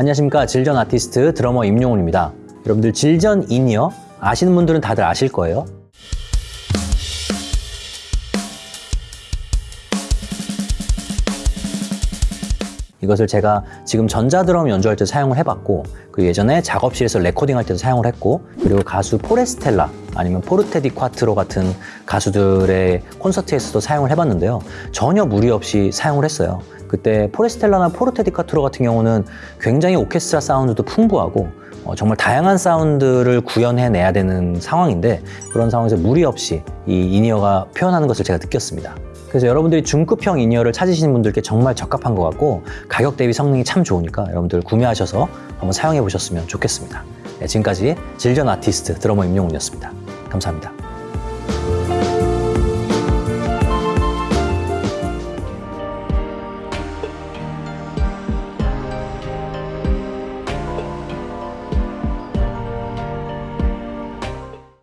안녕하십니까. Zildjian 아티스트 드러머 임용훈입니다. 여러분들 Zildjian in-ear 아시는 분들은 다들 아실 거예요 이것을 제가 지금 전자드럼 연주할 때 사용을 해봤고 그리고 예전에 작업실에서 레코딩할 때도 사용을 했고 그리고 가수 포레스텔라 아니면 포르테 디 콰트로 같은 가수들의 콘서트에서도 사용을 해봤는데요. 전혀 무리 없이 사용을 했어요. 그때 포레스텔라나 포르테 디 콰트로 같은 경우는 굉장히 오케스트라 사운드도 풍부하고 어, 정말 다양한 사운드를 구현해내야 되는 상황인데 그런 상황에서 무리 없이 이 in-ear가 표현하는 것을 제가 느꼈습니다 그래서 여러분들이 중급형 in-ear를 찾으시는 분들께 정말 적합한 것 같고 가격 대비 성능이 참 좋으니까 여러분들 구매하셔서 한번 사용해 보셨으면 좋겠습니다. 네, 지금까지 Zildjian 아티스트 드러머 임용훈이었습니다. 감사합니다.